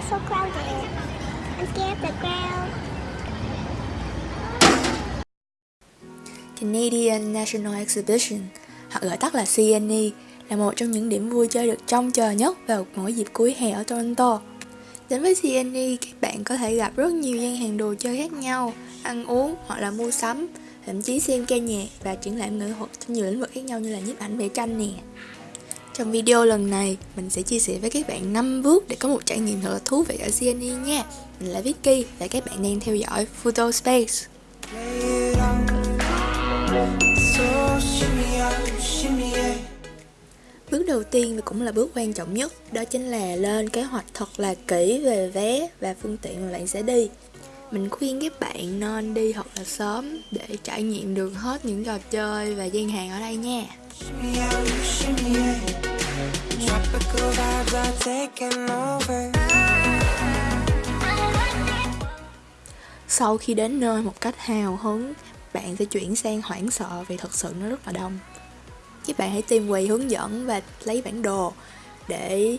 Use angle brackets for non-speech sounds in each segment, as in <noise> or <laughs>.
It's so crowded. I'm scared of the crowd. Canadian National Exhibition, hoặc gọi tắt là CNE, là một trong những điểm vui chơi được trông chờ nhất vào mỗi dịp cuối hè ở Toronto. Đến với CNE, các bạn có thể gặp rất nhiều gian hàng đồ chơi khác nhau, ăn uống hoặc là mua sắm, thậm chí xem ca nhạc và triển lãm nghệ thuật trong nhiều lĩnh vực khác nhau như là nhiếp ảnh vẽ tranh nè. Trong video lần này, mình sẽ chia sẻ với các bạn 5 bước để có một trải nghiệm thật là thú vị ở CNE nha. Mình là Vicky và các bạn đang theo dõi Photo Space. Bước đầu tiên và cũng là bước quan trọng nhất đó chính là lên kế hoạch thật là kỹ về vé và phương tiện mà bạn sẽ đi. Mình khuyên các bạn nên đi thật là sớm để trải nghiệm được hết những trò chơi và gian hàng ở đây nha. Sau khi đến nơi một cách hào hứng, bạn sẽ chuyển sang hoảng sợ vì thật sự nó rất là đông. Các bạn hãy tìm quầy hướng dẫn và lấy bản đồ để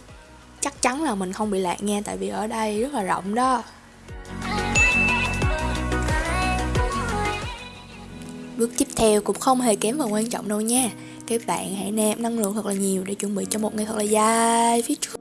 chắc chắn là mình không bị lạc nha tại vì ở đây rất là rộng đó. Bước tiếp theo cũng không hề kém phần quan trọng đâu nha các bạn hãy nạp năng lượng thật là nhiều để chuẩn bị cho một ngày thật là dài phía trước.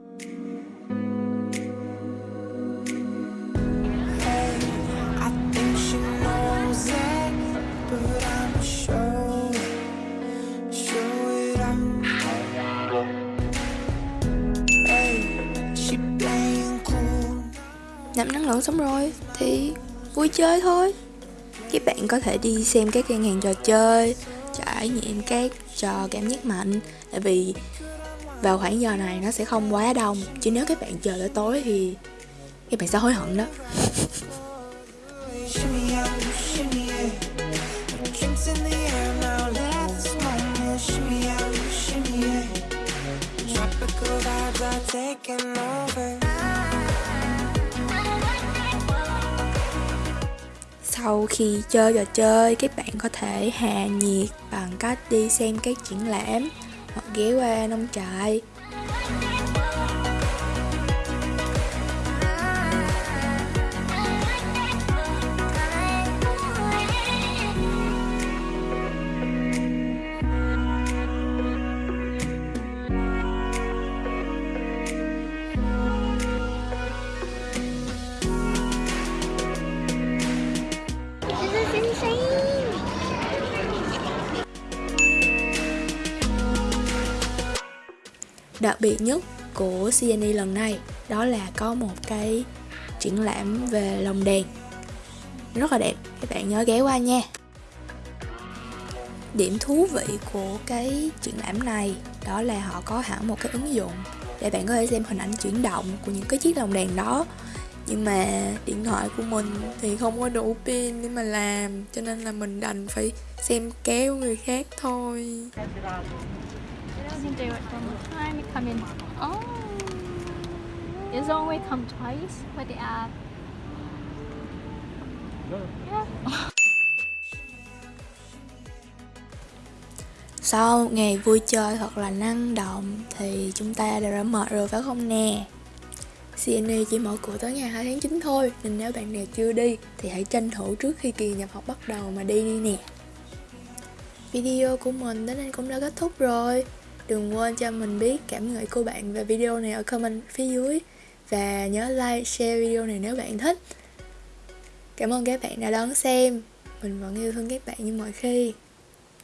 Nạp năng lượng xong rồi thì vui chơi thôi. Các bạn có thể đi xem các gian hàng trò chơi, trải nghiệm các cho cảm giác mạnh. Tại vì vào khoảng giờ này nó sẽ không quá đông, chứ nếu các bạn chờ tới tối thì các bạn sẽ hối hận đó. Taking over. Sau khi chơi trò chơi, các bạn có thể hạ nhiệt bằng cách đi xem các triển lãm hoặc ghé qua nông trại. Đặc biệt nhất của CNE lần này, đó là có một cái triển lãm về lồng đèn. Rất là đẹp, các bạn nhớ ghé qua nha. Điểm thú vị của cái triển lãm này, đó là họ có hẳn một cái ứng dụng để bạn có thể xem hình ảnh chuyển động của những cái chiếc lồng đèn đó. Nhưng mà điện thoại của mình thì không có đủ pin để mà làm, cho nên là mình đành phải xem kéo người khác thôi doesn't do it from the time you come in. Oh, it's only come twice with the app. Yeah. <laughs> Sau ngày vui chơi thật là năng động thì chúng ta đã mệt rồi phải không nè? CNE chỉ mở cửa tới ngày 2 tháng 9 thôi Nên nếu bạn nào chưa đi thì hãy tranh thủ trước khi kỳ nhập học bắt đầu mà đi đi nè Video của mình đến đây cũng đã kết thúc rồi Đừng quên cho mình biết cảm nghĩ của bạn về video này ở comment phía dưới. Và nhớ like, share video này nếu bạn thích. Cảm ơn các bạn đã đón xem. Mình vẫn yêu thương các bạn như mọi khi.